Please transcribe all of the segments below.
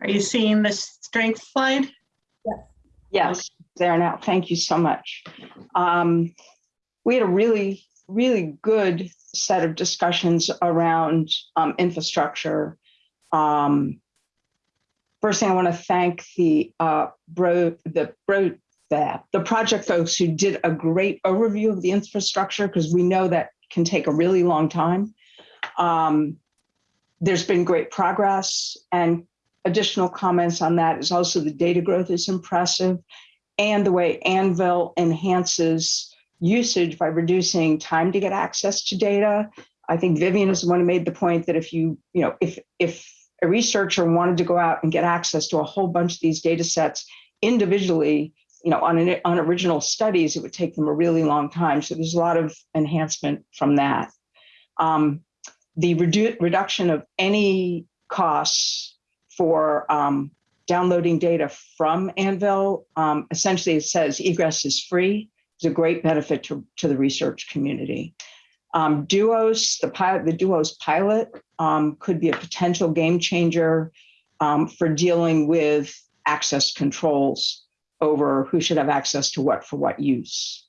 Are you seeing the strength slide? Yes, Yes, there now. Thank you so much. Um, we had a really, really good set of discussions around um, infrastructure. Um, first thing I want to thank the uh, bro, the bro, the, project folks who did a great overview of the infrastructure because we know that can take a really long time. Um, there's been great progress and additional comments on that is also the data growth is impressive and the way Anvil enhances usage by reducing time to get access to data. I think Vivian is the one who made the point that if you, you know, if if a researcher wanted to go out and get access to a whole bunch of these data sets individually, you know, on, an, on original studies, it would take them a really long time. So there's a lot of enhancement from that. Um, the redu reduction of any costs for um, downloading data from Anvil, um, essentially it says egress is free. It's a great benefit to, to the research community. Um, Duos, the pilot, the Duos pilot um, could be a potential game changer um, for dealing with access controls over who should have access to what for what use.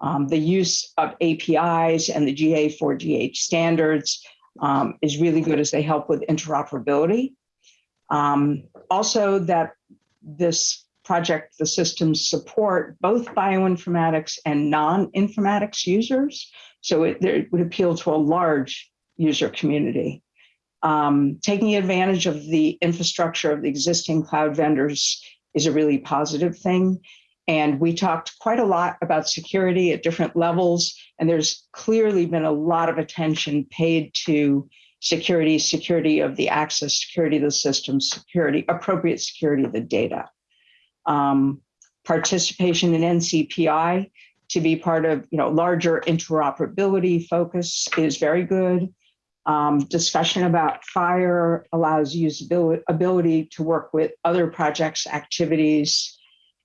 Um, the use of APIs and the GA4GH standards um, is really good as they help with interoperability. Um, also that this project, the systems support both bioinformatics and non-informatics users. So it, it, would appeal to a large user community. Um, taking advantage of the infrastructure of the existing cloud vendors is a really positive thing. And we talked quite a lot about security at different levels. And there's clearly been a lot of attention paid to security, security of the access, security of the system, security, appropriate security of the data. Um, participation in NCPI to be part of you know larger interoperability focus is very good. Um, discussion about FHIR allows usability ability to work with other projects, activities,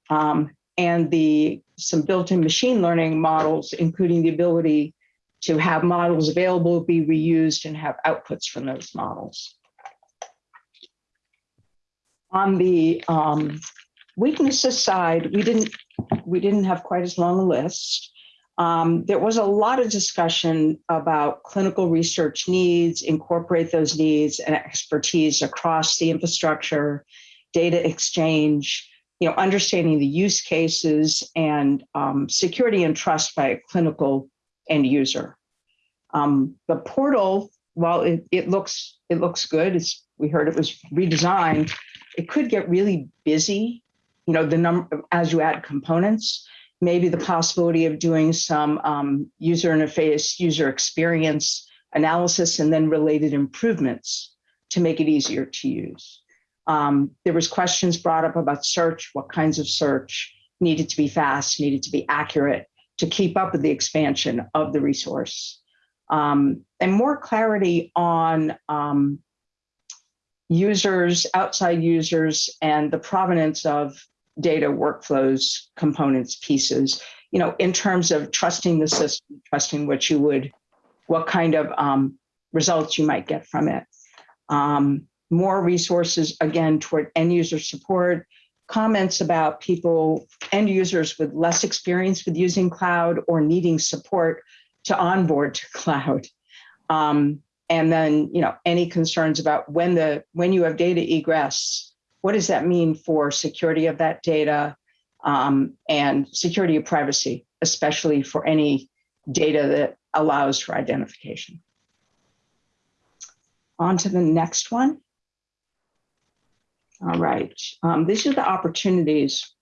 um, and the some built-in machine learning models, including the ability to have models available, be reused, and have outputs from those models. On the um, weaknesses side, we didn't we didn't have quite as long a list. Um, there was a lot of discussion about clinical research needs, incorporate those needs and expertise across the infrastructure, data exchange, you know, understanding the use cases and um, security and trust by a clinical end user. Um, the portal, while it, it looks it looks good, it's, we heard it was redesigned, it could get really busy. You know, the number as you add components, maybe the possibility of doing some um, user interface, user experience analysis, and then related improvements to make it easier to use. Um, there was questions brought up about search, what kinds of search needed to be fast, needed to be accurate to keep up with the expansion of the resource um, and more clarity on um, users, outside users, and the provenance of data workflows, components, pieces, you know, in terms of trusting the system, trusting what you would, what kind of um, results you might get from it. Um, more resources, again, toward end user support, comments about people, end users with less experience with using cloud or needing support to onboard to cloud. Um, and then, you know, any concerns about when the when you have data egress, what does that mean for security of that data um, and security of privacy, especially for any data that allows for identification. On to the next one. All right, um, these are the opportunities.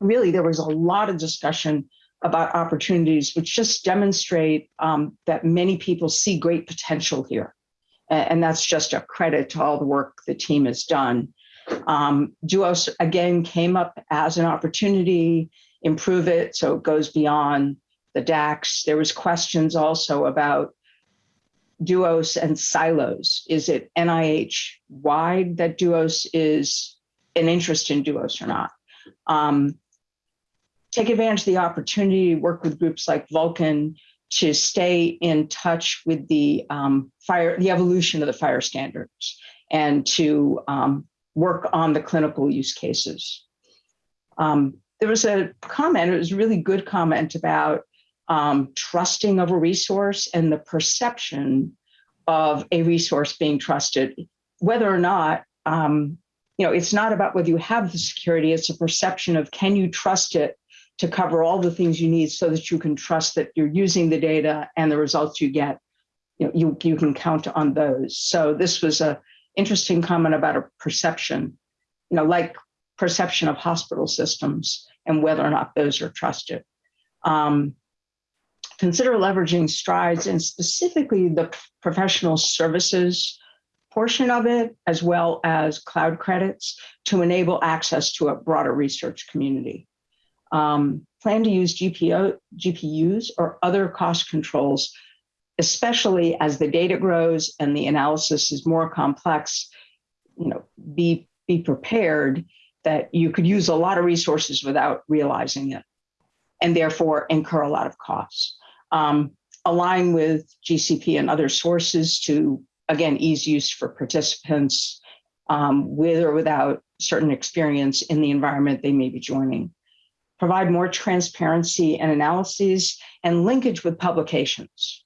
Really, there was a lot of discussion about opportunities, which just demonstrate um, that many people see great potential here. And that's just a credit to all the work the team has done. Um, Duos, again, came up as an opportunity, improve it so it goes beyond the DACs. There was questions also about Duos and silos. Is it NIH wide that Duos is an interest in Duos or not? Um, take advantage of the opportunity to work with groups like Vulcan to stay in touch with the um, FHIR, the evolution of the FHIR standards and to um, work on the clinical use cases. Um, there was a comment, it was a really good comment about um, trusting of a resource and the perception of a resource being trusted, whether or not, um, you know, it's not about whether you have the security, it's a perception of can you trust it to cover all the things you need so that you can trust that you're using the data and the results you get, you know, you, you can count on those. So this was a interesting comment about a perception, you know, like perception of hospital systems and whether or not those are trusted. Um, consider leveraging strides and specifically the professional services portion of it, as well as cloud credits to enable access to a broader research community. Um, plan to use GPO, GPUs or other cost controls, especially as the data grows and the analysis is more complex, you know, be, be prepared that you could use a lot of resources without realizing it and therefore incur a lot of costs. Um, align with GCP and other sources to, again, ease use for participants um, with or without certain experience in the environment they may be joining. Provide more transparency and analyses and linkage with publications.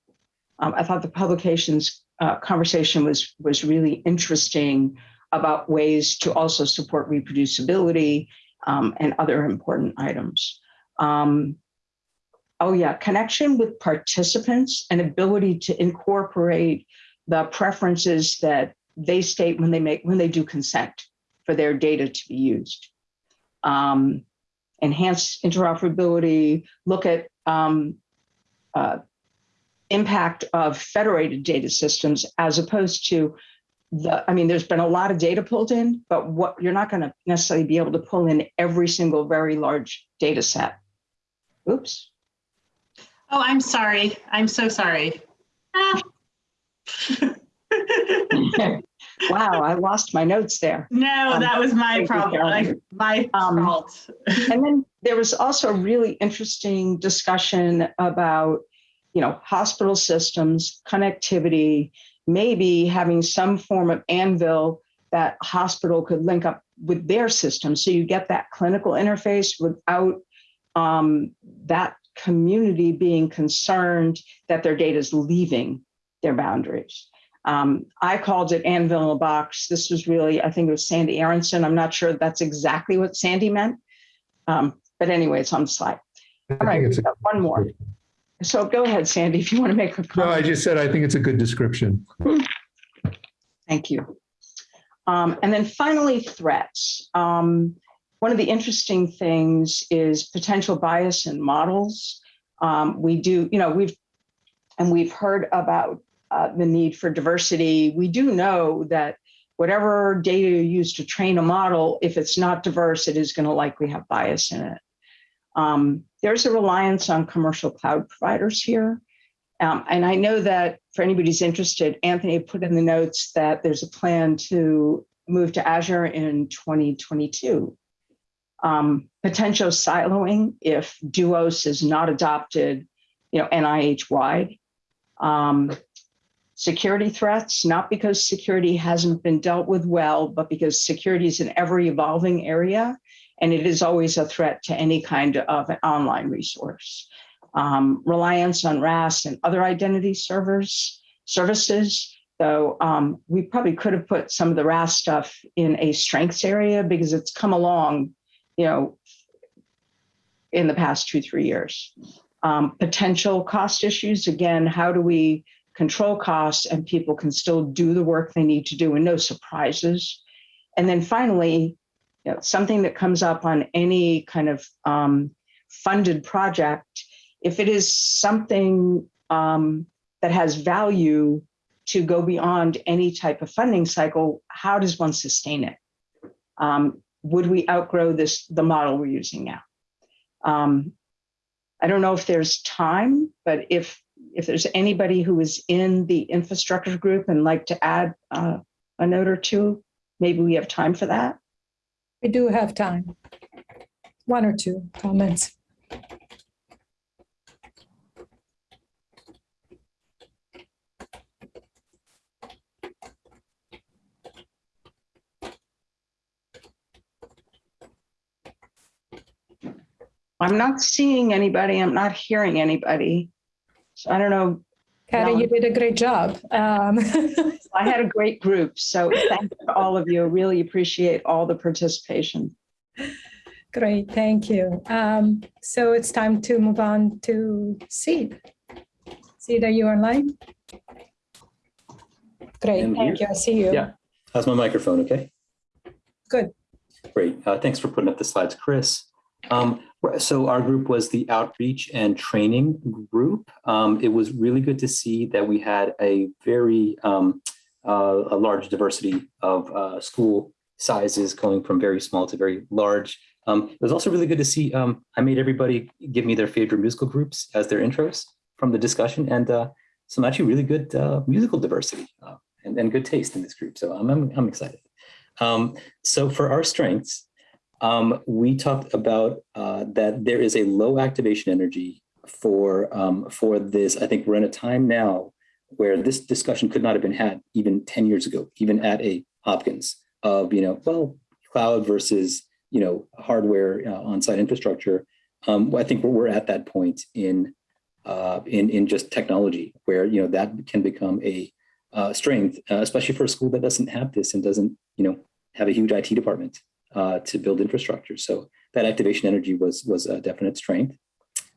Um, I thought the publications uh, conversation was, was really interesting about ways to also support reproducibility um, and other important items. Um, oh yeah, connection with participants and ability to incorporate the preferences that they state when they make when they do consent for their data to be used. Um, enhance interoperability, look at um, uh, impact of federated data systems as opposed to the, I mean, there's been a lot of data pulled in, but what you're not going to necessarily be able to pull in every single very large data set. Oops. Oh, I'm sorry. I'm so sorry. Ah. wow, I lost my notes there. no, Um, that was my problem. My Um, fault. And then there was also a really interesting discussion about, you know, hospital systems, connectivity, maybe having some form of anvil that hospital could link up with their system. So you get that clinical interface without um, that community being concerned that their data is leaving their boundaries. Um, I called it Anvil in a box. This was really, I think it was Sandy Aronson. I'm not sure that's exactly what Sandy meant. Um, but anyway, it's on the slide. I All right, think it's we've got one more. So go ahead, Sandy, if you want to make a comment. No, I just said, I think it's a good description. Thank you. Um, and then finally, threats. Um, one of the interesting things is potential bias in models. Um, we do, you know, we've, and we've heard about uh, the need for diversity. We do know that whatever data you use to train a model, if it's not diverse, it is going to likely have bias in it. Um, there's a reliance on commercial cloud providers here. Um, and I know that for anybody who's interested, Anthony put in the notes that there's a plan to move to Azure in 2022. Um, potential siloing if Duos is not adopted, you know, NIH wide. Um, security threats, not because security hasn't been dealt with well, but because security is an ever evolving area and it is always a threat to any kind of an online resource um, reliance on RAS and other identity servers services. Though um, we probably could have put some of the RAS stuff in a strengths area because it's come along, you know, in the past two three years. Um, potential cost issues again. How do we control costs and people can still do the work they need to do and no surprises? And then finally, you know, something that comes up on any kind of um, funded project if it is something um, that has value to go beyond any type of funding cycle, how does one sustain it? Um, would we outgrow this the model we're using now? Um, I don't know if there's time, but if if there's anybody who is in the infrastructure group and like to add uh, a note or two, maybe we have time for that. We do have time. One or two comments. I'm not seeing anybody. I'm not hearing anybody. So I don't know. Patty, No. you did a great job. Um, I had a great group. So thank you to all of you. Really appreciate all the participation. Great, thank you. Um, So it's time to move on to Sid. Sid, are you online? Great, I'm thank you. I see you. Yeah. How's my microphone? Okay. Good. Great. Uh, thanks for putting up the slides, Chris. Um, so our group was the outreach and training group. Um, it was really good to see that we had a very um, uh, a large diversity of uh, school sizes going from very small to very large. Um, it was also really good to see. Um, I made everybody give me their favorite musical groups as their intros from the discussion, and uh, some actually really good uh, musical diversity uh, and, and good taste in this group. So I'm I'm, I'm excited. Um, so for our strengths, um, we talked about uh, that there is a low activation energy for um, for this. I think we're in a time now where this discussion could not have been had even 10 years ago, even at a Hopkins of, you know, well, cloud versus, you know, hardware uh, on-site infrastructure. Um, I think we're, at that point in, uh, in, in just technology where, you know, that can become a uh, strength, uh, especially for a school that doesn't have this and doesn't, you know, have a huge IT department uh, to build infrastructure. So that activation energy was, was a definite strength.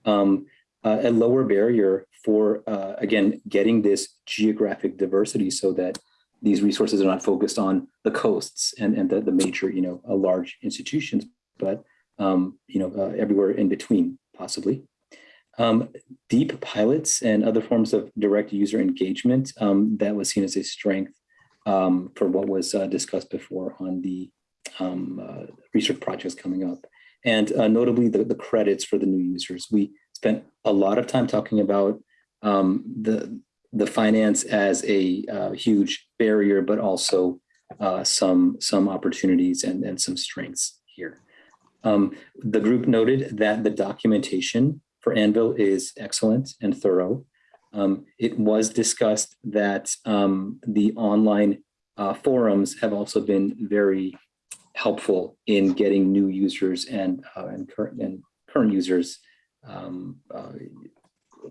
Um, uh, a lower barrier for, uh, again, getting this geographic diversity so that these resources are not focused on the coasts and, and the, the major, you know, uh, large institutions, but, um, you know, uh, everywhere in between, possibly. Um, deep pilots and other forms of direct user engagement, um, that was seen as a strength um, for what was uh, discussed before on the um, uh, research projects coming up. And uh, notably the, the credits for the new users. We spent a lot of time talking about um, the the finance as a uh, huge barrier, but also some some opportunities and, and some strengths here. Um, the group noted that the documentation for Anvil is excellent and thorough. Um, it was discussed that um, the online uh, forums have also been very helpful in getting new users and uh, and current and current users um, uh,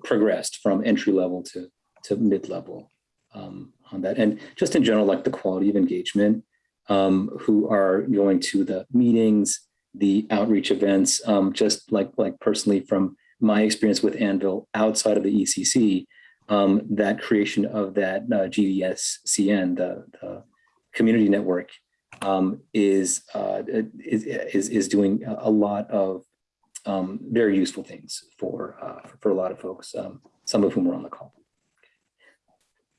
progressed from entry level to to mid level um, on that, and just in general, like the quality of engagement, um, who are going to the meetings, the outreach events, um, just like like personally from my experience with Anvil outside of the ECC, um, that creation of that uh, GDSCN, the, the community network, um, is, uh, is is is doing a lot of um, very useful things for uh, for a lot of folks, um, some of whom are on the call.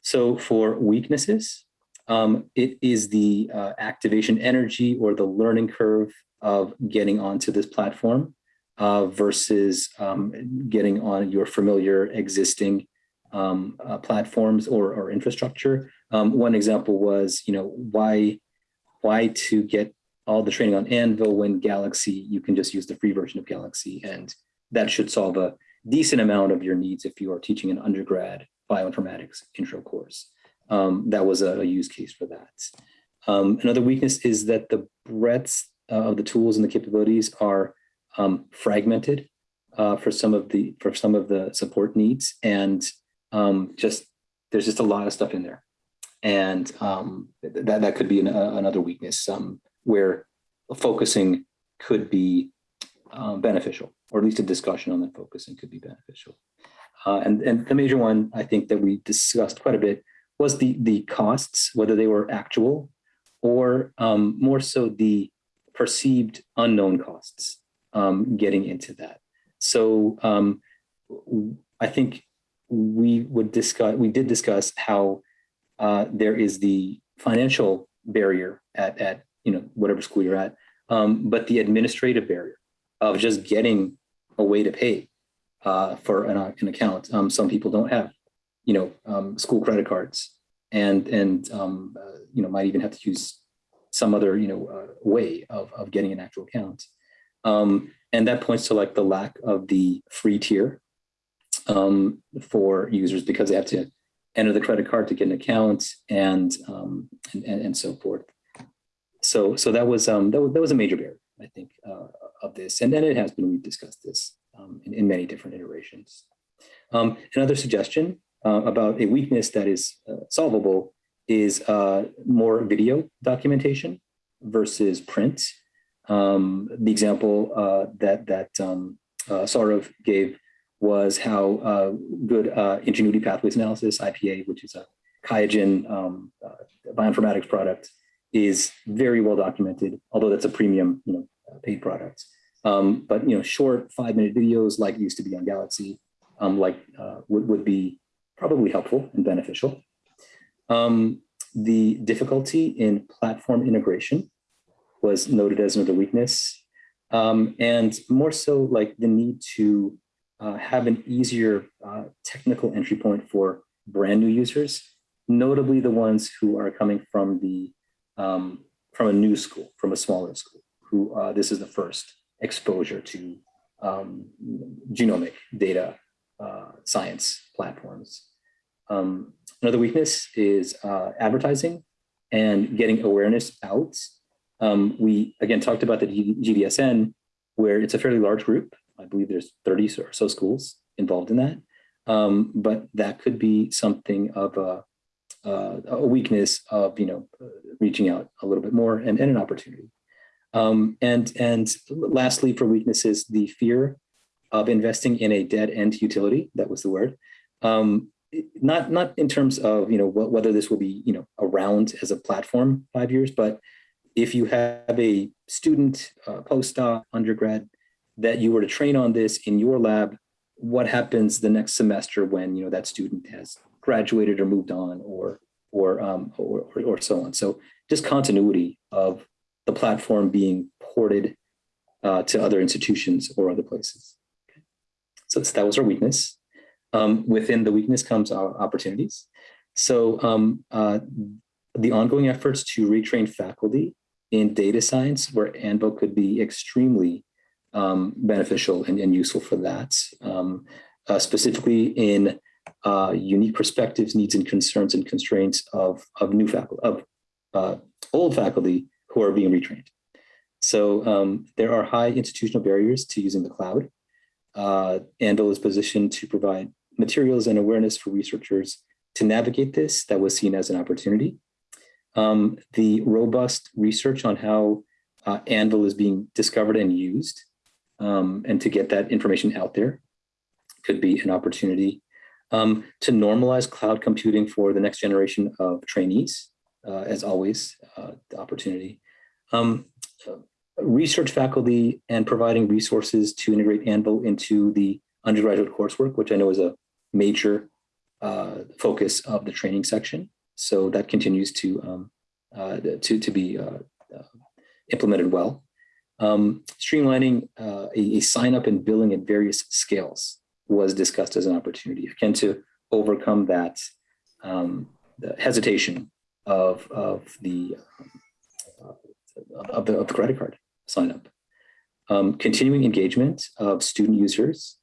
So for weaknesses, um, it is the uh, activation energy or the learning curve of getting onto this platform uh, versus um, getting on your familiar existing um, uh, platforms or, or infrastructure. One example was, you know, why why to get all the training on Anvil when Galaxy, you can just use the free version of Galaxy. And that should solve a decent amount of your needs if you are teaching an undergrad bioinformatics intro course. Um, that was a, a, use case for that. Um, another weakness is that the breadth uh, of the tools and the capabilities are um, fragmented uh, for some of the for some of the support needs, and um, just there's just a lot of stuff in there, and um, that that could be an, uh, another weakness um, where focusing could be uh, beneficial, or at least a discussion on that focusing could be beneficial. Uh, and, and the major one I think that we discussed quite a bit was the, the costs, whether they were actual or um, more so the perceived unknown costs um, getting into that. So um, I think we would discuss, we did discuss how uh, there is the financial barrier at, at you know whatever school you're at, um, but the administrative barrier of just getting a way to pay uh, for an, an account. Um, some people don't have, you know, um, school credit cards, and and um, uh, you know might even have to use some other you know uh, way of of getting an actual account. Um, and that points to like the lack of the free tier um, for users because they have to enter the credit card to get an account and um, and, and, so forth. So so that was um, that was that was a major barrier I think uh, of this. And then it has been, we've discussed this um, in, in many different iterations. Um, another suggestion uh, about a weakness that is uh, solvable is uh, more video documentation versus print. Um, the example uh, that that um, uh, Saurav gave was how uh, good uh, ingenuity pathways analysis, IPA, which is a Qiagen um, uh, bioinformatics product, is very well documented, although that's a premium, you know, paid product. Um, but you know, short five-minute videos like used to be on Galaxy, um, like uh, would, would be probably helpful and beneficial. Um, the difficulty in platform integration was noted as another weakness. Um, and more so like the need to uh, have an easier uh, technical entry point for brand new users, notably the ones who are coming from the um, from a new school, from a smaller school, who uh, this is the first exposure to um, genomic data uh, science platforms. Um, another weakness is uh, advertising and getting awareness out. Um, we again talked about the GDSN, where it's a fairly large group. I believe there's 30 or so schools involved in that. Um, but that could be something of a, uh, a weakness of you know reaching out a little bit more and, and an opportunity. Um, and and lastly, for weaknesses, the fear of investing in a dead end utility. That was the word. Um, not not in terms of you know wh whether this will be you know around as a platform five years, but if you have a student, uh, postdoc, undergrad that you were to train on this in your lab, what happens the next semester when you know that student has graduated or moved on or or um, or, or, or so on. So just continuity of the platform being ported uh, to other institutions or other places. Okay. So that was our weakness. Um, within the weakness comes our opportunities. So um, uh, the ongoing efforts to retrain faculty in data science, where ANVIL could be extremely um, beneficial and, and, useful for that, um, uh, specifically in uh, unique perspectives, needs and concerns and constraints of, of new faculty, of uh, old faculty who are being retrained. So um, there are high institutional barriers to using the cloud. Uh, is positioned to provide materials and awareness for researchers to navigate this that was seen as an opportunity. Um, the robust research on how uh, Anvil is being discovered and used um, and to get that information out there could be an opportunity um, to normalize cloud computing for the next generation of trainees, uh, as always, uh, the opportunity. Um, research faculty and providing resources to integrate Anvil into the undergraduate coursework, which I know is a major uh, focus of the training section. So that continues to um, uh, to to be uh, uh implemented well. Um, streamlining uh, a, a, sign up and billing at various scales was discussed as an opportunity, again to overcome that um, hesitation of of the uh, of the of the credit card sign up. Um, continuing engagement of student users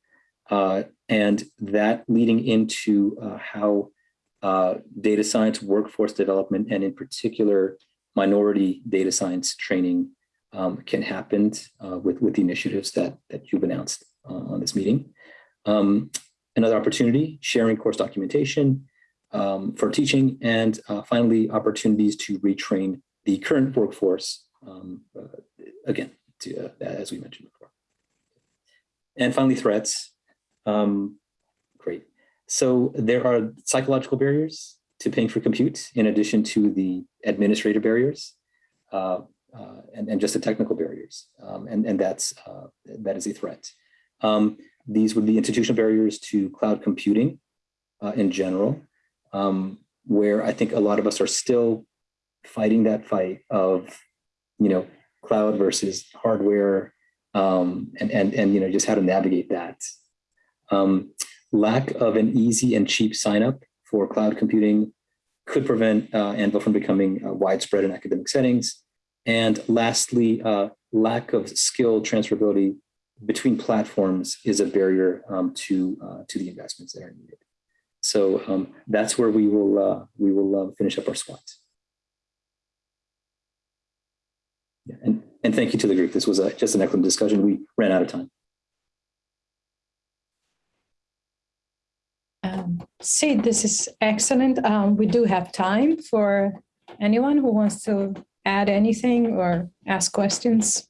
uh, and that leading into uh, how uh, data science workforce development and in particular minority data science training um, can happen uh, with, with the initiatives that, that you've announced uh, on this meeting. Um, another opportunity, sharing course documentation um, for teaching, and uh, finally, opportunities to retrain the current workforce, um, again, to, as we mentioned before. And finally, threats. Um, great. So there are psychological barriers to paying for compute in addition to the administrative barriers uh, uh, and, and just the technical barriers. Um, and, and that's, uh, that is a threat. Um, these would be institutional barriers to cloud computing uh, in general, um, where I think a lot of us are still fighting that fight of, you know, cloud versus hardware um, and, and, and, you know, just how to navigate that um, lack of an easy and cheap sign up for cloud computing could prevent uh, Anvil from becoming uh, widespread in academic settings. And lastly, uh, lack of skill transferability between platforms is a barrier um, to uh, to the investments that are needed. So um, that's where we will uh, we will uh, finish up our SWOT. Yeah, and And thank you to the group. This was a, just an excellent discussion. We ran out of time. Um, Sid, this is excellent. Um, we do have time for anyone who wants to add anything or ask questions.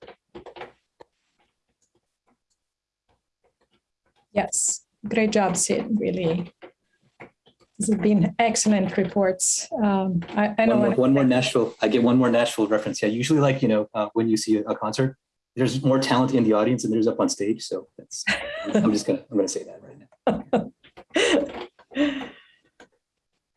Yes, great job, Sid, really. This has been excellent reports. Um, I, I One know. more, one more Nashville. I get one more Nashville reference. Yeah, usually like, you know, uh, when you see a, concert, there's more talent in the audience than there's up on stage. So that's, I'm just gonna, I'm gonna say that right now.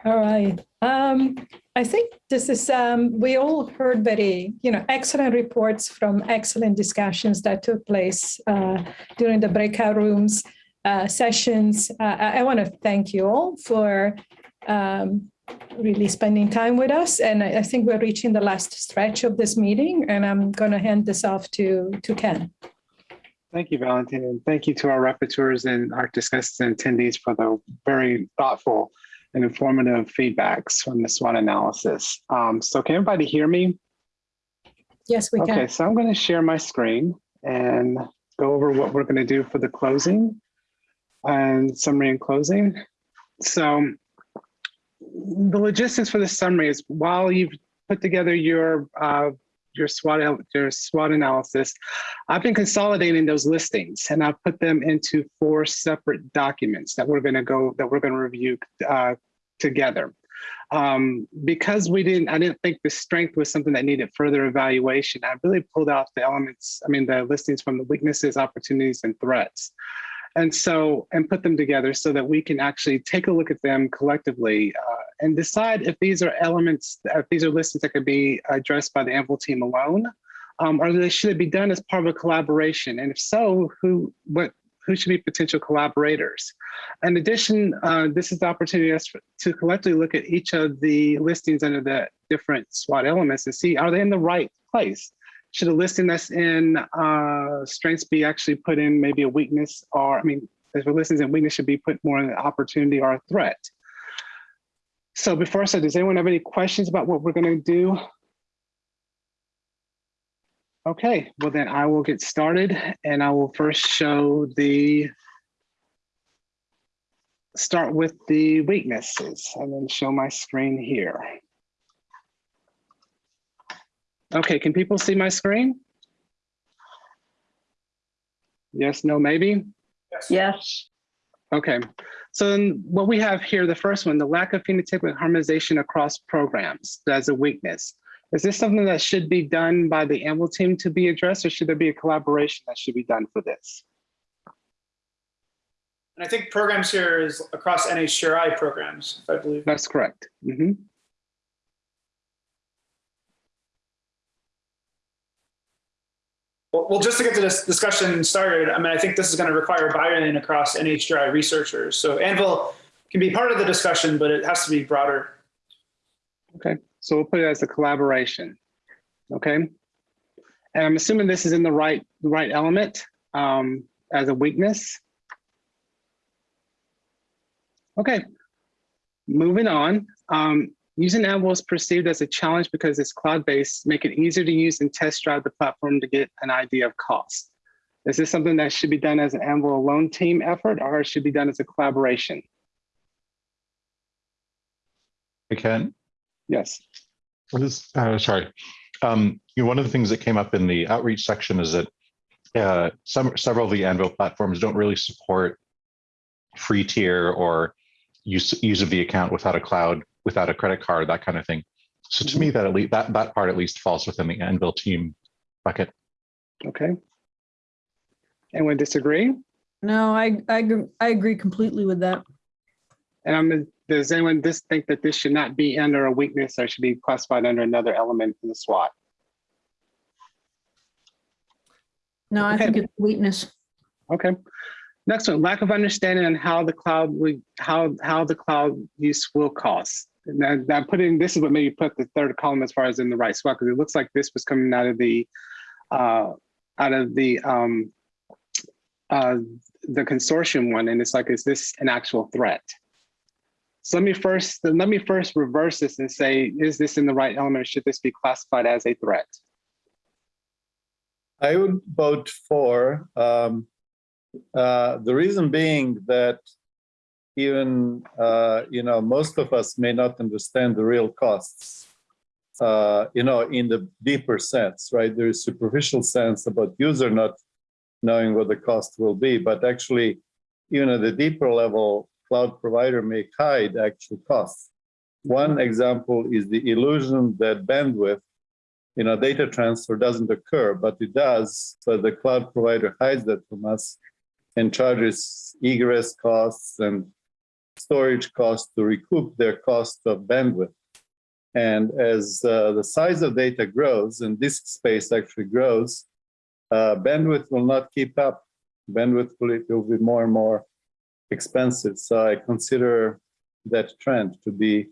All right. Um, I think this is, um, we all heard very, you know, excellent reports from excellent discussions that took place uh, during the breakout rooms uh, sessions. Uh, I, I want to thank you all for um, really spending time with us. And I, I think we're reaching the last stretch of this meeting, and I'm going to hand this off to, to Ken. Thank you, Valentin, and thank you to our rapporteurs and our discussants and attendees for the very thoughtful and informative feedbacks from the SWOT analysis. Um, so can everybody hear me? Yes, we Okay, can. Okay, so I'm going to share my screen and go over what we're going to do for the closing and summary and closing. So the logistics for the summary is while you've put together your uh, your SWOT your SWOT analysis, I've been consolidating those listings and I've put them into four separate documents that we're going to go that we're going to review uh, together. Um, because we didn't, I didn't think the strength was something that needed further evaluation. I really pulled out the elements, I mean, the listings from the weaknesses, opportunities, and threats. And so, and put them together so that we can actually take a look at them collectively uh, and decide if these are elements, if these are listings that could be addressed by the Anvil team alone, um, or they should it be done as part of a collaboration? And if so, who, what, who should be potential collaborators? In addition, uh, this is the opportunity to collectively look at each of the listings under the different SWOT elements and see, are they in the right place? Should a listing that's in uh, strengths be actually put in maybe a weakness or, I mean, if a listings in weakness should be put more in an opportunity or a threat? So before I start, does anyone have any questions about what we're gonna do? Okay, well then I will get started and I will first show the start with the weaknesses and then show my screen here. Okay, can people see my screen? Yes, no, maybe? Yes, Okay, so then what we have here, the first one, the lack of phenotypic harmonization across programs as a weakness. Is this something that should be done by the AML team to be addressed or should there be a collaboration that should be done for this? And I think programs here is across NHGRI programs, if I believe. That's correct. Mhm. Well, well, just to get this discussion started, I mean, I think this is going to require buy-in across NHGRI researchers. So Anvil can be part of the discussion, but it has to be broader. Okay, so we'll put it as a collaboration. Okay. And I'm assuming this is in the right, the right element um, as a weakness. Okay, moving on. Um, using Anvil is perceived as a challenge because it's cloud-based, make it easier to use and test drive the platform to get an idea of cost. Is this something that should be done as an Anvil alone team effort or it should be done as a collaboration? I can. Yes. What is, uh, sorry. Um, you know, one of the things that came up in the outreach section is that uh, some, several of the Anvil platforms don't really support free tier or use, use of the account without a cloud, without a credit card, that kind of thing. So to me, mm-hmm. that at least, that, that part at least falls within the Anvil team bucket. Okay. Anyone disagree? No, I, I, agree- I agree completely with that. And I'm, does anyone just think that this should not be under a weakness or should be classified under another element in the SWOT? No, I Okay. think it's weakness. Okay. Next one, lack of understanding on how the cloud would, how, how the cloud use will cost. Then now putting, this is what maybe put the third column as far as in the right spot, because it looks like this was coming out of the, uh, out of the, um, uh, the consortium one. And it's like, is this an actual threat? So let me first, let me first reverse this and say, is this in the right element? Should this be classified as a threat? I would vote for. Um, uh, the reason being that even uh, you know most of us may not understand the real costs. Uh, you know, in the deeper sense, right? There is superficial sense about user not knowing what the cost will be, but actually, even at the deeper level, cloud provider may hide actual costs. One example is the illusion that bandwidth you know, data transfer doesn't occur, but it does. but the cloud provider hides that from us and charges egress costs and storage costs to recoup their cost of bandwidth. And as uh, the size of data grows and disk space actually grows, uh, bandwidth will not keep up. Bandwidth will, will be more and more expensive. So I consider that trend to be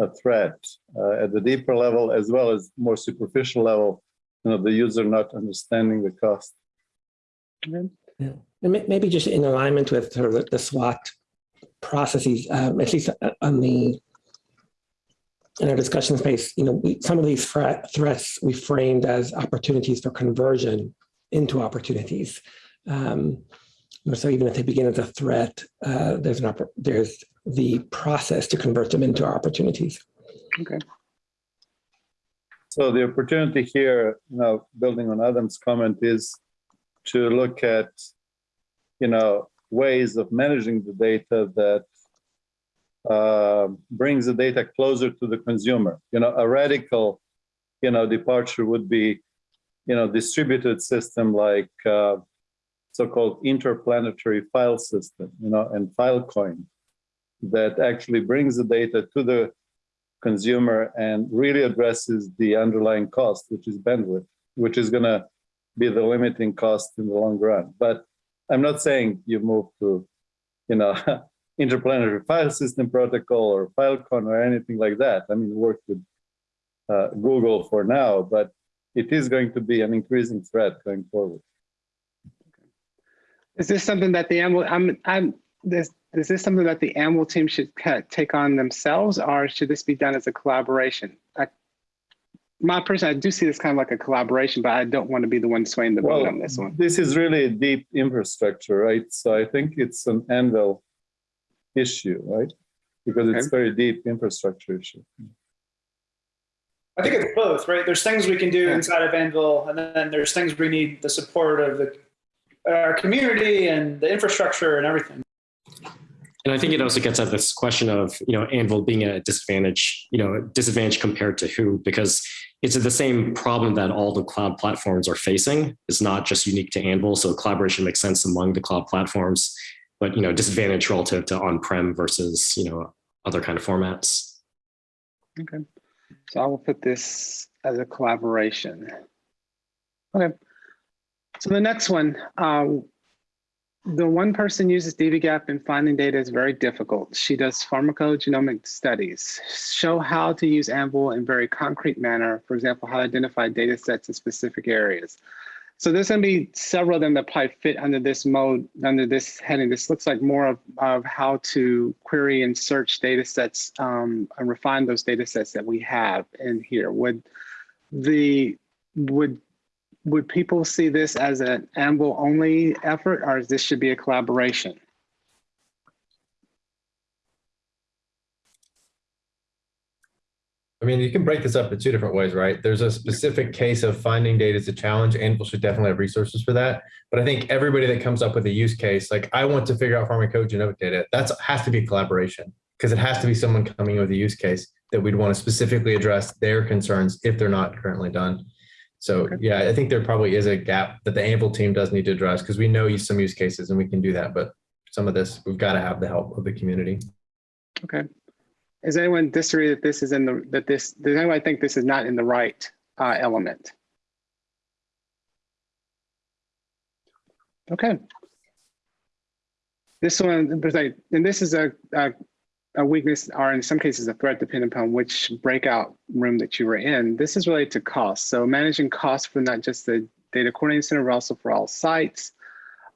a threat uh, at the deeper level as well as more superficial level, you know, the user not understanding the cost. May- maybe just in alignment with sort of the- the SWOT processes, um, at least on the in our discussion space, you know, we, some of these threat, threats we framed as opportunities for conversion into opportunities. Um, so even if they begin as a threat, uh, there's an oppor- there's the process to convert them into opportunities. Okay. So the opportunity here, you know, building on Adam's comment is to look at, you know, ways of managing the data that uh, brings the data closer to the consumer. You know, a radical, you know, departure would be, you know, distributed system like uh, so-called interplanetary file system, you know, and Filecoin that actually brings the data to the consumer and really addresses the underlying cost, which is bandwidth, which is going to be the limiting cost in the long run. But I'm not saying you move to, you know, interplanetary file system protocol or Filecoin or anything like that. I mean, work with uh, Google for now, but it is going to be an increasing threat going forward. Is this something that the Anvil, I'm, I'm, this, is this something that the Anvil team should take on themselves or should this be done as a collaboration? I, my person, I do see this kind of like a collaboration, but I don't want to be the one swaying the vote Well, on this one. this is really a deep infrastructure, right? So I think it's an anvil issue, right? Because it's Okay. very deep infrastructure issue. I think it's both, right? There's things we can do inside of Anvil, and then there's things we need the support of the our community and the infrastructure and everything. And I think it also gets at this question of, you know, Anvil being a disadvantage, you know, disadvantage compared to who, because it's the same problem that all the cloud platforms are facing. It's not just unique to Anvil. So collaboration makes sense among the cloud platforms, but, you know, disadvantage relative to on-prem versus, you know, other kind of formats. Okay. So I will put this as a collaboration. Okay. So the next one, um, the one person uses dbGaP and finding data is very difficult. She does pharmacogenomic studies. Show how to use Anvil in very concrete manner. For example, how to identify data sets in specific areas. So there's going to be several of them that probably fit under this mode, under this heading. This looks like more of, of how to query and search data sets um, and refine those data sets that we have in here. Would the would would people see this as an Anvil only effort, or is this should be a collaboration? I mean, you can break this up in two different ways, right? There's a specific case of finding data is a challenge. Anvil should definitely have resources for that. But I think everybody that comes up with a use case, like I want to figure out pharmacogenomic data, that has to be collaboration because it has to be someone coming with a use case that we'd want to specifically address their concerns if they're not currently done. So yeah, I think there probably is a gap that the Anvil team does need to address because we know some use cases and we can do that. But some of this, we've got to have the help of the community. Okay. Does anyone disagree that this is in the that this does anyone think this is not in the right uh, element? Okay. This one, and this is a, a a weakness, or in some cases a threat, depending upon which breakout room that you were in. This is related to cost. So managing costs for not just the data coordinating center, but also for all sites.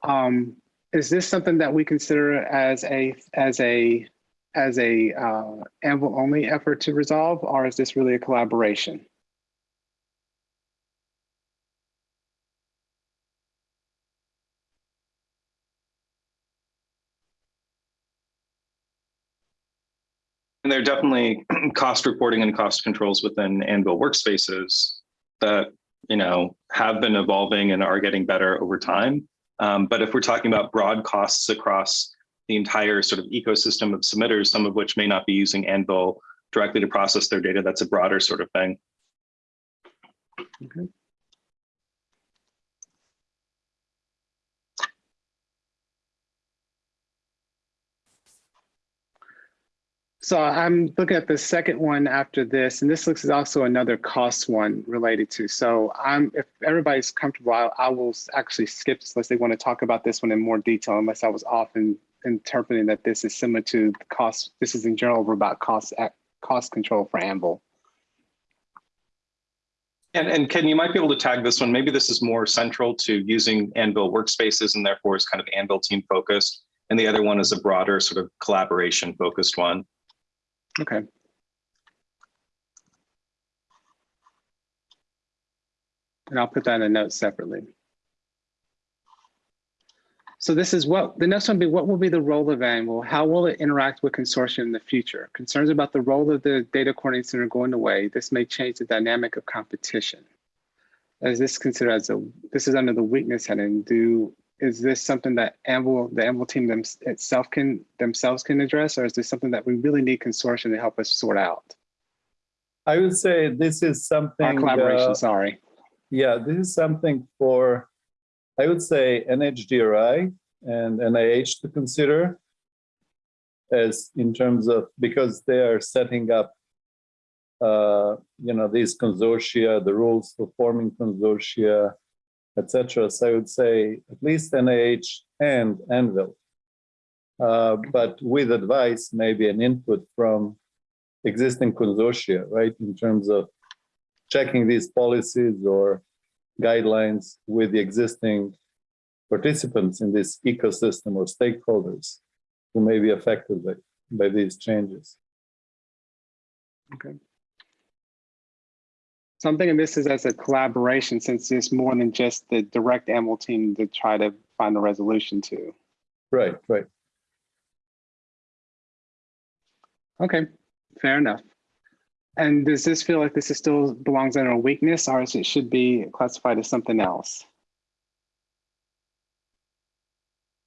Um, is this something that we consider as a as a as a uh, Anvil only effort to resolve, or is this really a collaboration? There are definitely cost reporting and cost controls within Anvil workspaces that, you know, have been evolving and are getting better over time. Um, but if we're talking about broad costs across the entire sort of ecosystem of submitters, some of which may not be using Anvil directly to process their data, that's a broader sort of thing. Okay. So I'm looking at the second one after this, and this looks is also another cost one related to. So I'm, if everybody's comfortable, I, I will actually skip this unless they want to talk about this one in more detail, unless I was often interpreting that this is similar to the cost. This is in general about cost cost control for Anvil. And, and Ken, you might be able to tag this one. Maybe this is more central to using Anvil workspaces and therefore is kind of Anvil team focused. And the other one is a broader sort of collaboration focused one. Okay. And I'll put that in a note separately. So this is what, the next one be, what will be the role of Anvil? How will it interact with consortium in the future? Concerns about the role of the data coordinating center going away. This may change the dynamic of competition. As this considered as a, this is under the weakness heading. Do, is this something that Anvil, the Anvil team them, itself can, themselves can address? Or is this something that we really need consortium to help us sort out? I would say this is something. Our collaboration, uh, sorry. Yeah, this is something for, I would say NHGRI and NIH to consider as in terms of, because they are setting up, uh, you know, these consortia, the rules for forming consortia, etc. So I would say at least NIH and Anvil, uh, but with advice, maybe an input from existing consortia, right, in terms of checking these policies or guidelines with the existing participants in this ecosystem or stakeholders who may be affected by, by these changes. Okay. So I'm thinking this is as a collaboration since it's more than just the direct Anvil team to try to find a resolution to. Right, right. Okay, fair enough. And does this feel like this is still belongs under a weakness or is it should be classified as something else?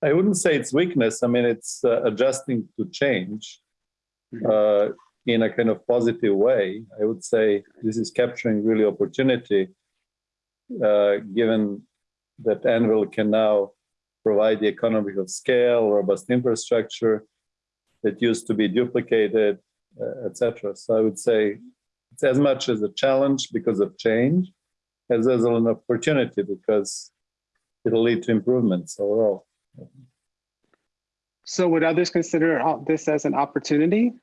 I wouldn't say it's weakness. I mean, it's uh, adjusting to change uh, in a kind of positive way. I would say this is capturing really opportunity, uh, given that Anvil can now provide the economy of scale, robust infrastructure that used to be duplicated, uh, etc. So I would say it's as much as a challenge because of change as as an opportunity because it'll lead to improvements overall. So would others consider this as an opportunity?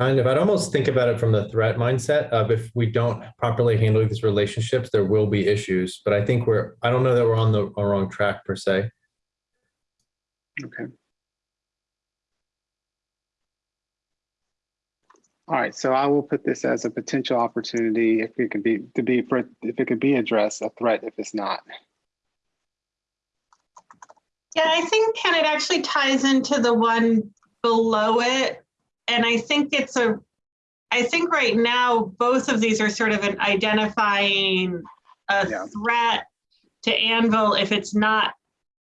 Kind of. I'd almost think about it from the threat mindset of if we don't properly handle these relationships, there will be issues. But I think we're, I don't know that we're on the wrong track per se. Okay. All right, so I will put this as a potential opportunity if it could be, to be, for if it could be addressed, a threat if it's not. Yeah, I think Ken, it actually ties into the one below it. And I think it's a, I think right now, both of these are sort of an identifying a Yeah. threat to Anvil if it's not,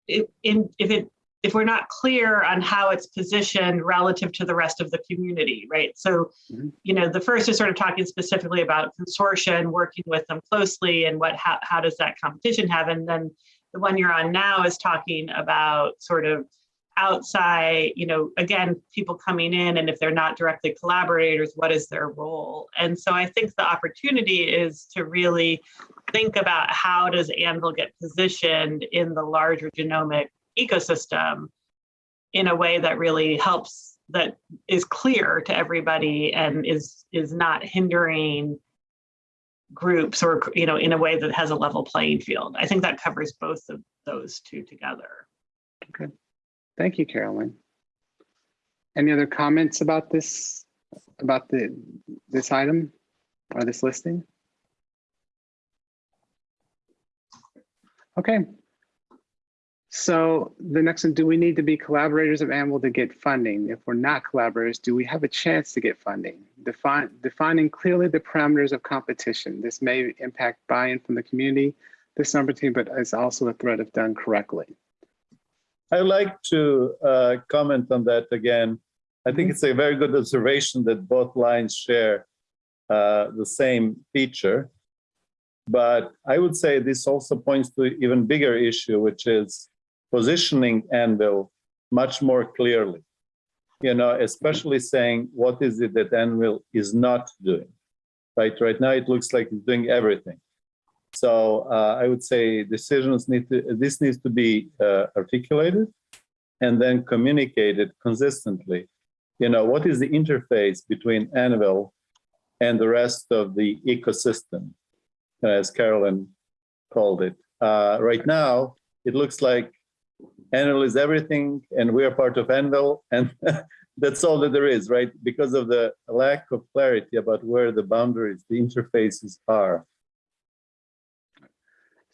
if, in, if it, if we're not clear on how it's positioned relative to the rest of the community, right? So, Mhm. you know, the first is sort of talking specifically about consortia and working with them closely and what, how, how does that competition have? And then the one you're on now is talking about sort of outside, you know, again, people coming in and if they're not directly collaborators, what is their role? And so I think the opportunity is to really think about how does Anvil get positioned in the larger genomic ecosystem in a way that really helps, that is clear to everybody and is is not hindering groups or, you know, in a way that has a level playing field. I think that covers both of those two together. Thank you, Carolyn. Any other comments about this, about the, this item or this listing? Okay. So the next one, do we need to be collaborators of Anvil to get funding? If we're not collaborators, do we have a chance to get funding? Define, defining clearly the parameters of competition. This may impact buy-in from the community, this number team, but it's also a threat if done correctly. I'd like to uh, comment on that again. I think it's a very good observation that both lines share uh, the same feature. But I would say this also points to an even bigger issue, which is positioning Anvil much more clearly. You know, especially saying what is it that Anvil is not doing. Right, right now it looks like it's doing everything. So uh, I would say decisions need to, this needs to be uh, articulated and then communicated consistently. You know, what is the interface between Anvil and the rest of the ecosystem, as Carolyn called it. Uh, right now, it looks like Anvil is everything and we are part of Anvil and that's all that there is, right? Because of the lack of clarity about where the boundaries, the interfaces are.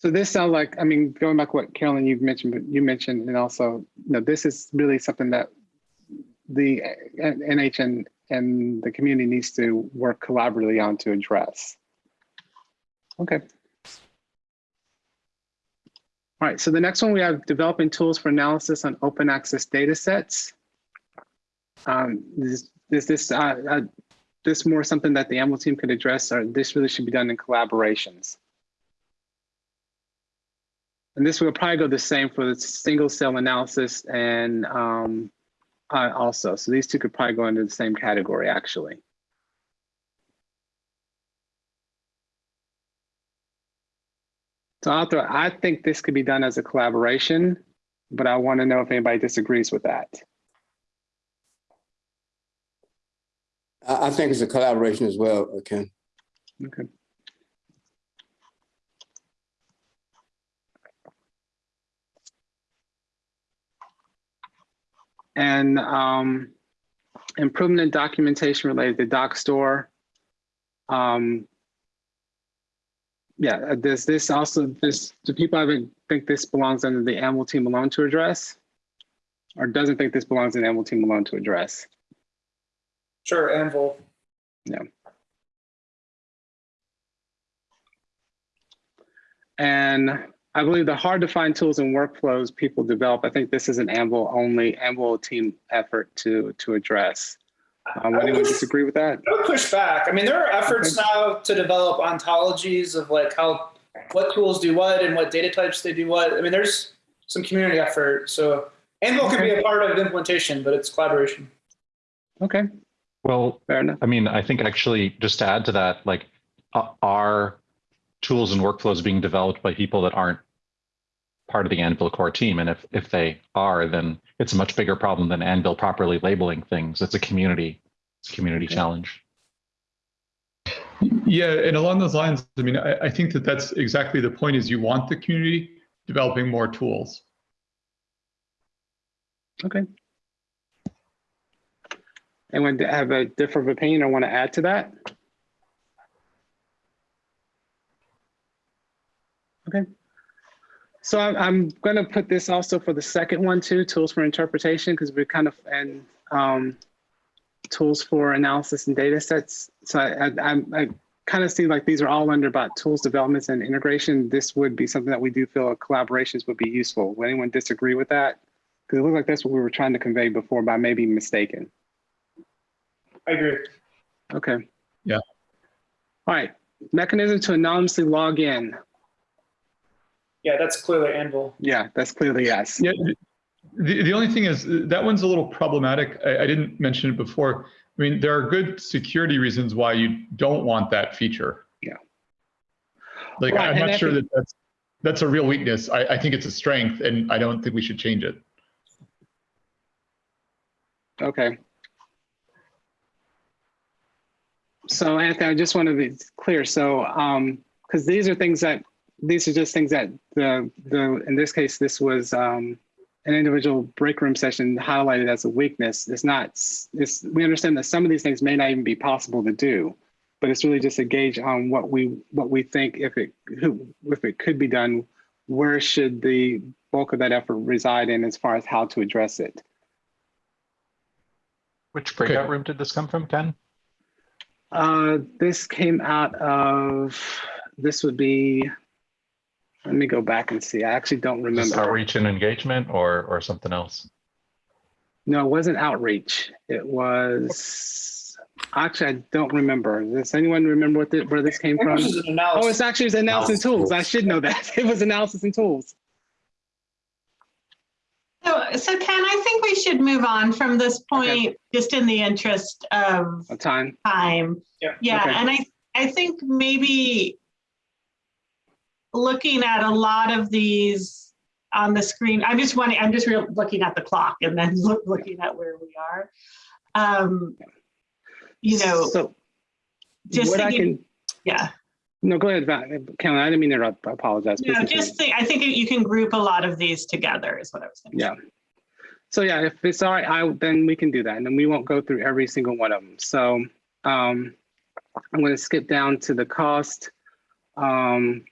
So this sounds like, I mean, going back what Carolyn you mentioned, but you mentioned, and also, you know, this is really something that the NH and, and the community needs to work collaboratively on to address. Okay. All right, so the next one we have developing tools for analysis on open access data sets. Um, is, is this uh, uh, this more something that the Anvil team could address, or this really should be done in collaborations? And this will probably go the same for the single cell analysis and um, uh, also. So these two could probably go into the same category actually. So Arthur, I think this could be done as a collaboration, but I want to know if anybody disagrees with that. I think it's a collaboration as well, Ken. Okay. And um, improvement in documentation related to Dockstore. Um, yeah, uh, does this also, this, do people have a- think this belongs under the Anvil team alone to address? Or doesn't think this belongs in Anvil team alone to address? Sure, Anvil. Yeah. And I believe the hard to find tools and workflows people develop, I think this is an Anvil only, Anvil team effort to, to address. Um, anyone disagree with that? I would push back. I mean, there are efforts now to develop ontologies of like how, what tools do what and what data types they do what. I mean, there's some community effort. So Anvil can be a part of implementation, but it's collaboration. Okay, Well, fair enough. I mean, I think actually just to add to that, like uh, are tools and workflows being developed by people that aren't part of the Anvil core team? And if, if they are, then it's a much bigger problem than Anvil properly labeling things. It's a community, it's a community challenge. Yeah, and along those lines, I mean, I, I think that that's exactly the point is you want the community developing more tools. Okay. Anyone have a different opinion I want to add to that? Okay. So I'm, I'm going to put this also for the second one too, tools for interpretation, because we're kind of, and um, tools for analysis and data sets. So I, I, I'm- kind of see like these are all under about tools developments and integration. This would be something that we do feel collaborations would be useful. Would anyone disagree with that? Because it looked like that's what we were trying to convey before, but I may be mistaken. I agree. Okay. Yeah. All right. Mechanism to anonymously log in. Yeah, that's clearly Anvil. Yeah, that's clearly yes. Yeah. The, the only thing is that one's a little problematic. I, I didn't mention it before. I mean, there are good security reasons why you don't want that feature. Yeah. Like, Right, I'm not sure that that's, that's a real weakness. I, I think it's a strength and I don't think we should change it. Okay. So Anthony, I just want to be clear. So, um, because these are things that, these are just things that the, the, in this case, this was, um, an individual break room session highlighted as a weakness. It's not, it's, we understand that some of these things may not even be possible to do, but it's really just a gauge on what we, what we think if it, who, if it could be done, where should the bulk of that effort reside in as far as how to address it? Which breakout room did this come from, Ken? Uh, this came out of, this would be, let me go back and see. I actually don't Is remember. outreach and engagement or, or something else? No, it wasn't outreach. It was, actually, I don't remember. Does anyone remember what, the- where this came from? this is an Oh, analysis. it's actually it's analysis and tools. I should know that. It was analysis and tools. So, so Ken, I think we should move on from this point, just in the interest of A time. time. Yeah. Yeah, Okay. and I, I think maybe looking at a lot of these on the screen, I'm just wanting, I'm just real, looking at the clock and then look, looking at where we are. Um, you know, So just what I thinking, can, yeah, no, go ahead, Kellen. I didn't mean to apologize. No, just think, I think you can group a lot of these together is what I was saying. Yeah. So yeah, if it's all right, I, then we can do that. And then we won't go through every single one of them. So um, I'm going to skip down to the cost. Um,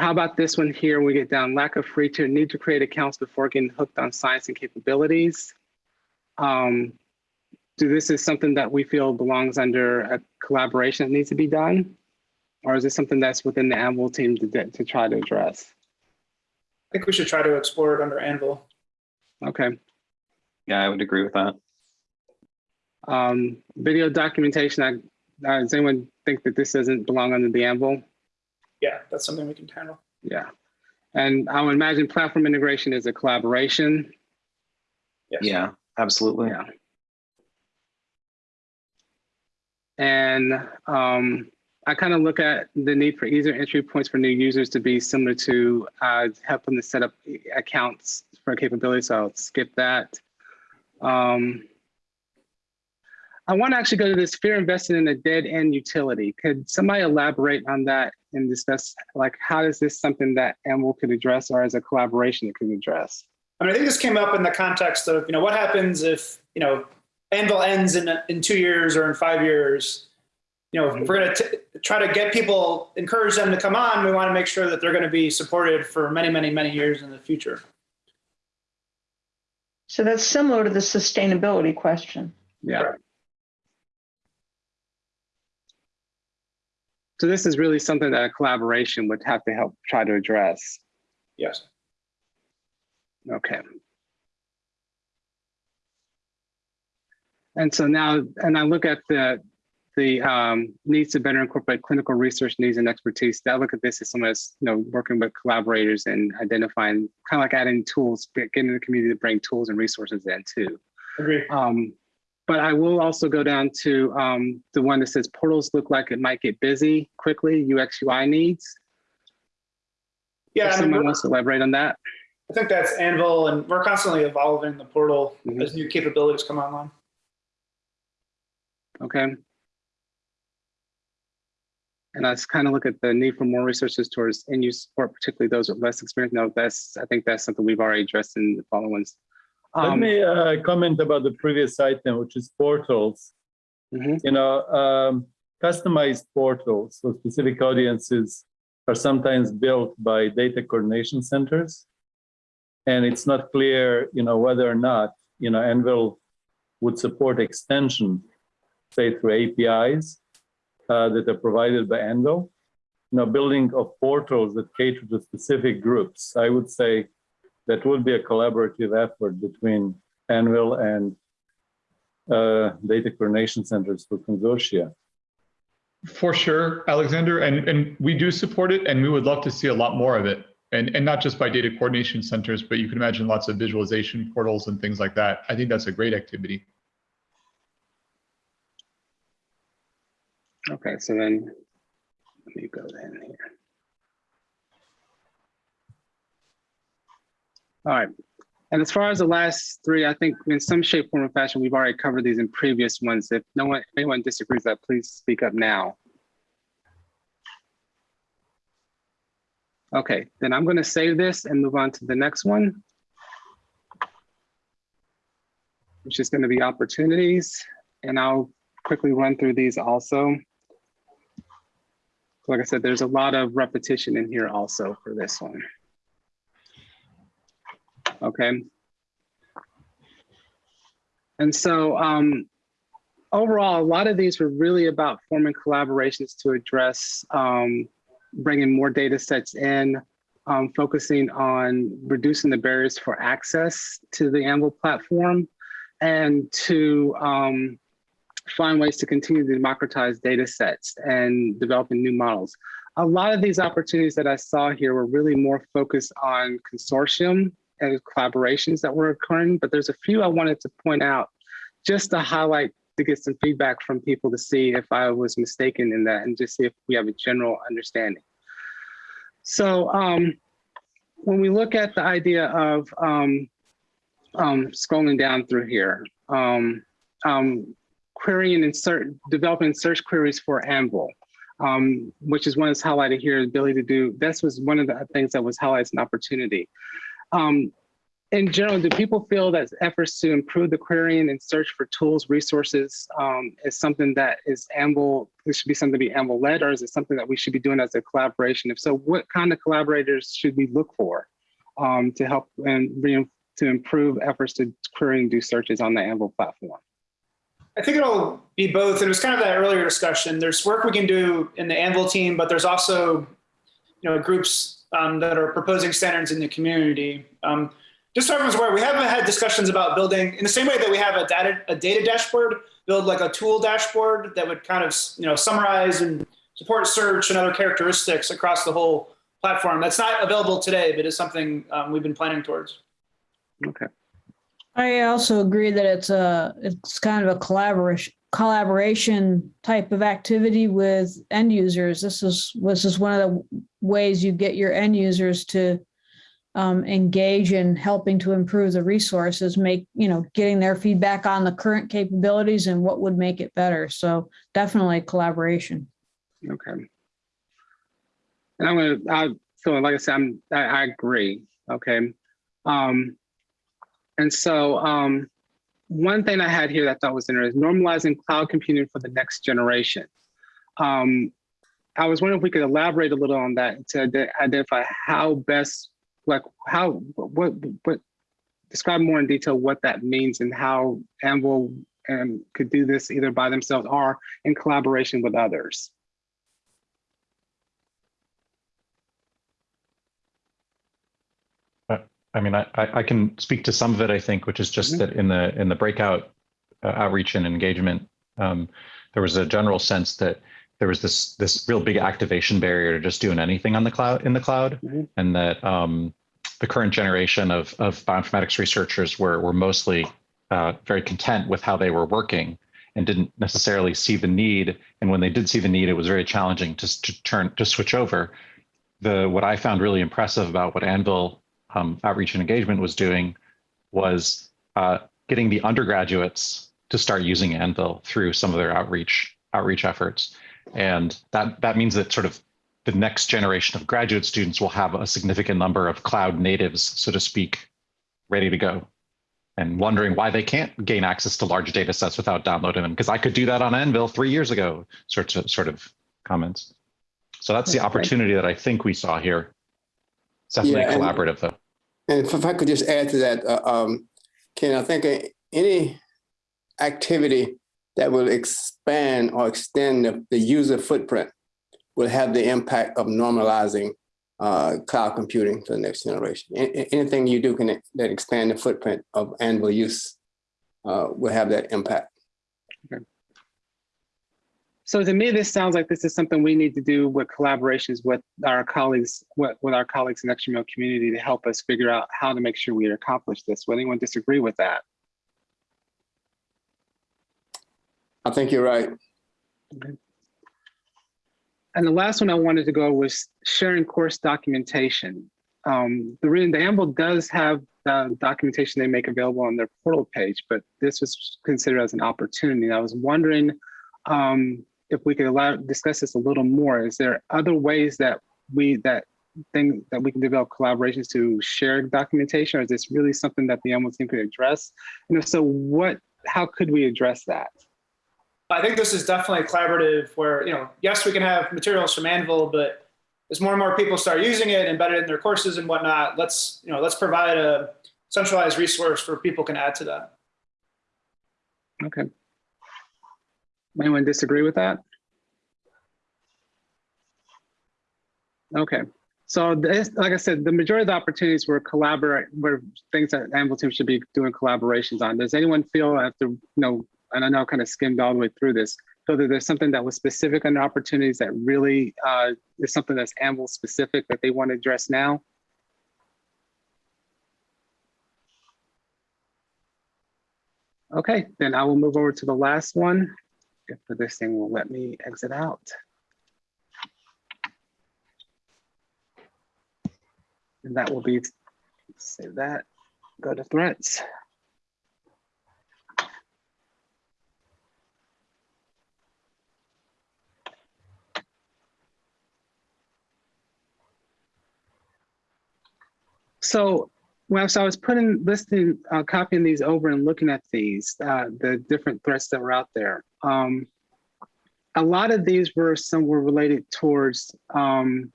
how about this one here? We get down lack of free tier, need to create accounts before getting hooked on science and capabilities. Um, do this is something that we feel belongs under a collaboration that needs to be done? Or is this something that's within the Anvil team to, to try to address? I think we should try to explore it under Anvil. Okay. Yeah, I would agree with that. Um, video documentation, I, uh, does anyone think that this doesn't belong under the Anvil? Yeah, that's something we can handle. Yeah. And I would imagine platform integration is a collaboration. Yes. Yeah, absolutely. Yeah. And um, I kind of look at the need for easier entry points for new users to be similar to uh, helping to set up accounts for capabilities. So I'll skip that. Um, I want to actually go to this fear invested in a dead end utility. Could somebody elaborate on that and discuss like how is this something that Anvil could address or as a collaboration it could address? I mean, I think this came up in the context of, you know, what happens if, you know, Anvil ends in, in two years or in five years? You know, if we're going to try to get people, encourage them to come on, we want to make sure that they're going to be supported for many, many, many years in the future. So that's similar to the sustainability question. Yeah. So this is really something that a collaboration would have to help try to address. Yes. Okay. And so now, and I look at the the um, needs to better incorporate clinical research needs and expertise. I look at this as someone that's you know working with collaborators and identifying kind of like adding tools, getting the community to bring tools and resources in too. Agree. Um, but I will also go down to um, the one that says portals look like it might get busy quickly. UX UI needs. Yeah, If I mean, someone wants to elaborate on that. I think that's Anvil, and we're constantly evolving the portal Mhm. as new capabilities come online. Okay. And I just kind of look at the need for more resources towards in-use support, particularly those with less experience. No, that's, I think that's something we've already addressed in the following ones. Let Um, me uh, comment about the previous item, which is portals. Mhm. You know, um, customized portals for specific audiences are sometimes built by data coordination centers. And it's not clear, you know, whether or not, you know, Anvil would support extension, say through APIs uh, that are provided by Anvil. You know, building of portals that cater to specific groups. I would say that would be a collaborative effort between Anvil and uh, data coordination centers for consortia. For sure, Alexander, and, and we do support it, and we would love to see a lot more of it. And, and not just by data coordination centers, but you can imagine lots of visualization portals and things like that. I think that's a great activity. Okay, so then let me go then here. All right. And as far as the last three, I think in some shape, form, or fashion, we've already covered these in previous ones. If no one, if anyone disagrees, that please speak up now. Okay, then I'm going to save this and move on to the next one, which is going to be opportunities. And I'll quickly run through these also. like I said, there's a lot of repetition in here also for this one. Okay. And so um, overall, a lot of these were really about forming collaborations to address um, bringing more data sets in, um, focusing on reducing the barriers for access to the Anvil platform, and to um, find ways to continue to democratize data sets and developing new models. A lot of these opportunities that I saw here were really more focused on consortium and collaborations that were occurring, but there's a few I wanted to point out just to highlight to get some feedback from people to see if I was mistaken in that and just see if we have a general understanding. So um, when we look at the idea of um, um, scrolling down through here, um, um, querying and search, developing search queries for Anvil, um, which is one that's highlighted here, ability to do, this was one of the things that was highlighted as an opportunity. Um, in general, do people feel that efforts to improve the querying and search for tools, resources um, is something that is Anvil, this should be something to be Anvil led, or is it something that we should be doing as a collaboration? If so, what kind of collaborators should we look for um, to help and to improve efforts to query and do searches on the Anvil platform? I think it'll be both. And it was kind of that earlier discussion. There's work we can do in the Anvil team, but there's also, you know, groups um, that are proposing standards in the community. Um, just so everyone's aware, we haven't had discussions about building in the same way that we have a data a data dashboard, build like a tool dashboard that would kind of you know summarize and support search and other characteristics across the whole platform. That's not available today, but is something um, we've been planning towards. Okay. I also agree that it's a it's kind of a collaboration collaboration type of activity with end users. This is this is one of the ways you get your end users to um, engage in helping to improve the resources, make, you know, getting their feedback on the current capabilities and what would make it better. So definitely collaboration. Okay. And I'm gonna, I feel like I said, I'm, I, I agree. Okay. Um, and so um, one thing I had here that I thought was interesting is normalizing cloud computing for the next generation. Um, I was wondering if we could elaborate a little on that to identify how best like how what what describe more in detail what that means and how Anvil um, could do this either by themselves or in collaboration with others. Uh, I mean, I, I can speak to some of it, I think, which is just mm -hmm. that in the in the breakout uh, outreach and engagement, um, there was a general sense that there was this this real big activation barrier to just doing anything on the cloud in the cloud, mm -hmm. and that um, the current generation of, of bioinformatics researchers were, were mostly uh, very content with how they were working and didn't necessarily see the need. And when they did see the need, it was very challenging to, to turn to switch over. The what I found really impressive about what Anvil um, Outreach and Engagement was doing was uh, getting the undergraduates to start using Anvil through some of their outreach outreach efforts. And that that means that sort of the next generation of graduate students will have a significant number of cloud natives, so to speak, ready to go and wondering why they can't gain access to large data sets without downloading them. Because I could do that on Anvil three years ago, sorts of sort of comments. So that's the opportunity that I think we saw here. It's definitely yeah, collaborative though. And if I could just add to that, uh, um, Ken, I think uh, any activity that will expand or extend the, the user footprint will have the impact of normalizing uh, cloud computing for the next generation. anything you do can that expand the footprint of Anvil use uh, will have that impact. Okay. So to me, this sounds like this is something we need to do with collaborations with our colleagues, with, with our colleagues in the XML community to help us figure out how to make sure we accomplish this. Would anyone disagree with that? I think you're right. Okay. And the last one I wanted to go was sharing course documentation. Um, the reason the Anvil does have the documentation they make available on their portal page, but this was considered as an opportunity. I was wondering um, if we could allow discuss this a little more. Is there other ways that we that thing that we can develop collaborations to share documentation, or is this really something that the Anvil team could address? And if so, what how could we address that? I think this is definitely collaborative where, you know, yes, we can have materials from Anvil, but as more and more people start using it, embedded in their courses and whatnot, let's, you know, let's provide a centralized resource where people can add to that. Okay. Anyone disagree with that? Okay, so this, like I said, the majority of the opportunities were collaborate, were things that Anvil team should be doing collaborations on. Does anyone feel after, you know, and I know I kind of skimmed all the way through this, feel that there's something that was specific on the opportunities that really uh, is something that's Anvil specific that they want to address now? Okay, then I will move over to the last one. If this thing will let me exit out. And that will be, save that, go to threats. So well, so I was putting, listing, uh, copying these over and looking at these, uh, the different threats that were out there. Um, a lot of these were some were related towards um,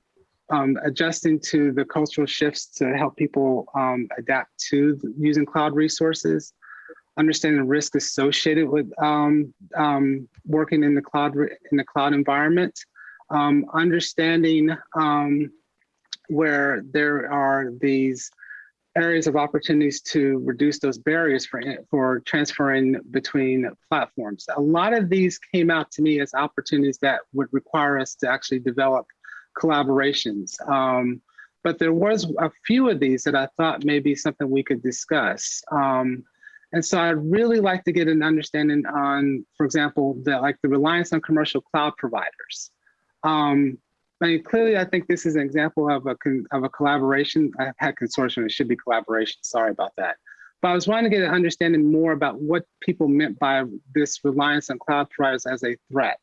um, adjusting to the cultural shifts to help people um, adapt to using cloud resources, understanding the risk associated with um, um, working in the cloud in the cloud environment, understanding where there are these areas of opportunities to reduce those barriers for, for transferring between platforms. A lot of these came out to me as opportunities that would require us to actually develop collaborations. Um, but there was a few of these that I thought may be something we could discuss. Um, and so I'd really like to get an understanding on, for example, the, like the reliance on commercial cloud providers. Um, I mean, clearly, I think this is an example of a of a collaboration. I've had consortium; it should be collaboration. Sorry about that. But I was wanting to get an understanding more about what people meant by this reliance on cloud providers as a threat.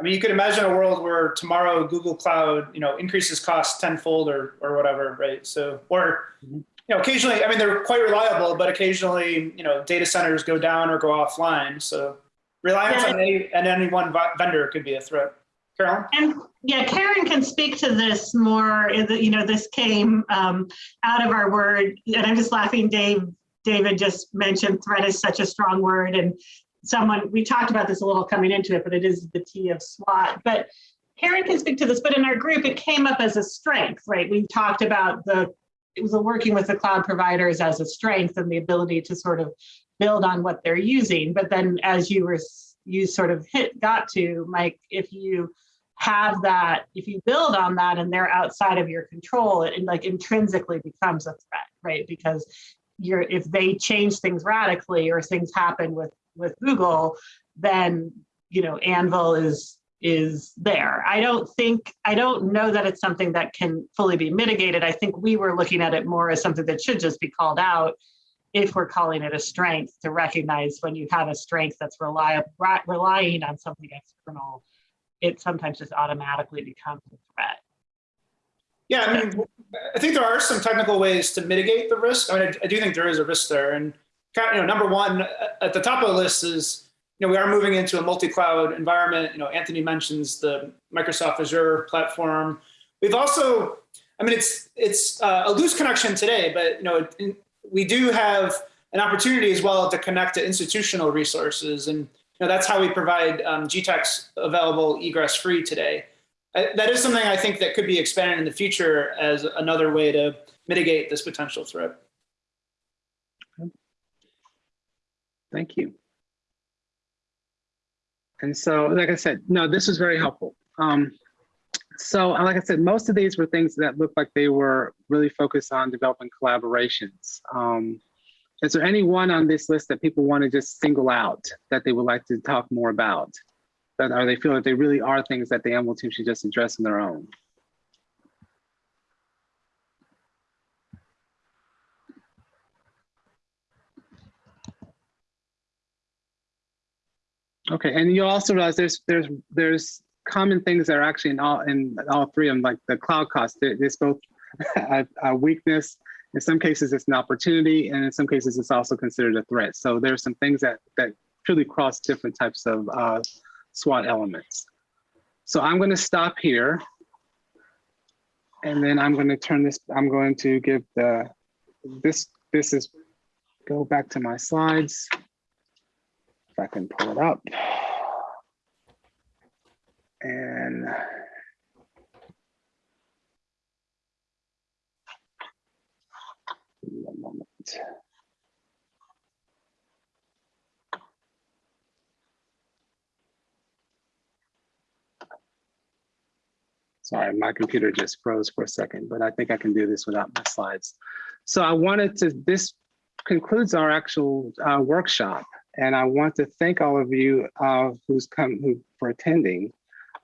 I mean, you could imagine a world where tomorrow Google Cloud, you know, increases costs tenfold or or whatever, right? So, or mm-hmm. you know, occasionally, I mean, they're quite reliable, but occasionally, you know, data centers go down or go offline. So, reliance Yeah. on any on any one vendor could be a threat. Carolyn? And yeah, Karen can speak to this more. You know, this came um, out of our word, and I'm just laughing. Dave, David just mentioned threat is such a strong word, and someone we talked about this a little coming into it, but it is the T of SWOT. But Karen can speak to this. But in our group, it came up as a strength, right? We talked about the was working with the cloud providers as a strength and the ability to sort of build on what they're using. But then, as you were you sort of hit got to Mike, if you have that, if you build on that and they're outside of your control, it, it like intrinsically becomes a threat, right? Because you're if they change things radically or things happen with with Google, then you know Anvil is is there. I don't think I don't know that it's something that can fully be mitigated. I think we were looking at it more as something that should just be called out if we're calling it a strength to recognize when you have a strength that's reliable relying on something external it sometimes just automatically becomes a threat. Yeah, I mean, I think there are some technical ways to mitigate the risk. I mean, I, I do think there is a risk there. And you know, number one at the top of the list is, you know, we are moving into a multi-cloud environment. You know, Anthony mentions the Microsoft Azure platform. We've also, I mean, it's it's uh, a loose connection today, but you know, we do have an opportunity as well to connect to institutional resources and you know, that's how we provide um, GTEx available egress free today. Uh, that is something I think that could be expanded in the future as another way to mitigate this potential threat. Thank you. And so, like I said, no, this was very helpful. Um, so, like I said, most of these were things that looked like they were really focused on developing collaborations. Um, is there any one on this list that people want to just single out that they would like to talk more about? That or they feel that they really are things that the Anvil team should just address on their own? Okay, and you'll also realize there's there's there's common things that are actually in all in all three of them, like the cloud cost. There's both a, a weakness In some cases, it's an opportunity, and in some cases, it's also considered a threat. So there's some things that that truly cross different types of uh, SWOT elements. So I'm going to stop here. And then I'm going to turn this, I'm going to give the, this, this is, go back to my slides. If I can pull it up. And moment. Sorry, my computer just froze for a second, but I think I can do this without my slides. So I wanted to, this concludes our actual uh, workshop. And I want to thank all of you uh, who's come who, for attending.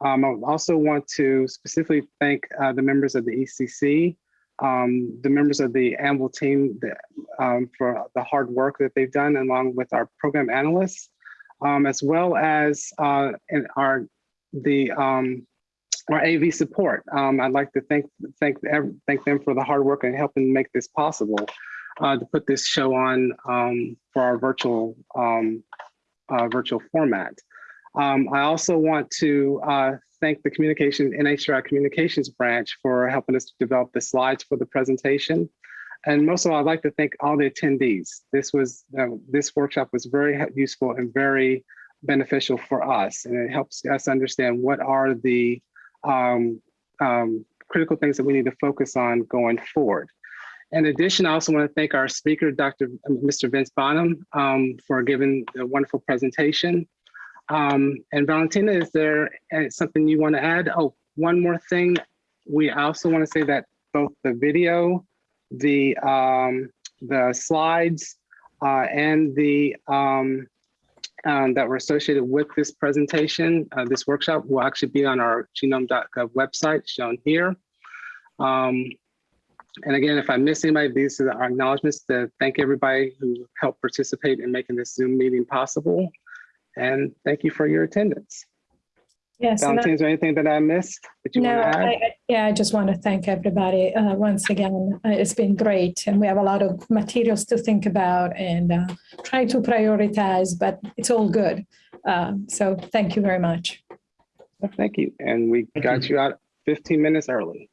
Um, I also want to specifically thank uh, the members of the ECC, um, the members of the Anvil team that, um, for the hard work that they've done along with our program analysts, um, as well as uh, our the um, our AV support. Um, I'd like to thank thank thank them for the hard work and helping make this possible uh, to put this show on um, for our virtual um, uh, virtual format. Um, I also want to uh, thank the communication NHGRI communications branch for helping us to develop the slides for the presentation. And most of all, I'd like to thank all the attendees. This was uh, this workshop was very useful and very beneficial for us, and it helps us understand what are the um, um, critical things that we need to focus on going forward. In addition, I also want to thank our speaker, Dr. Mr. Vence Bonham, um, for giving a wonderful presentation. Um, and Valentina, is there uh, something you want to add? Oh, one more thing. We also want to say that both the video, the um, the slides, uh, and the um, um, that were associated with this presentation, uh, this workshop will actually be on our genome.gov website shown here. Um, and again, if I miss anybody, these are our acknowledgements to thank everybody who helped participate in making this Zoom meeting possible. And thank you for your attendance. Yes. and I- is there anything that I missed that you No, want to add? I- I- yeah, I just want to thank everybody uh, once again. Uh, It's been great and we have a lot of materials to think about and uh, try to prioritize, but it's all good. Uh, So thank you very much. Thank you. And we got you out 15 minutes early.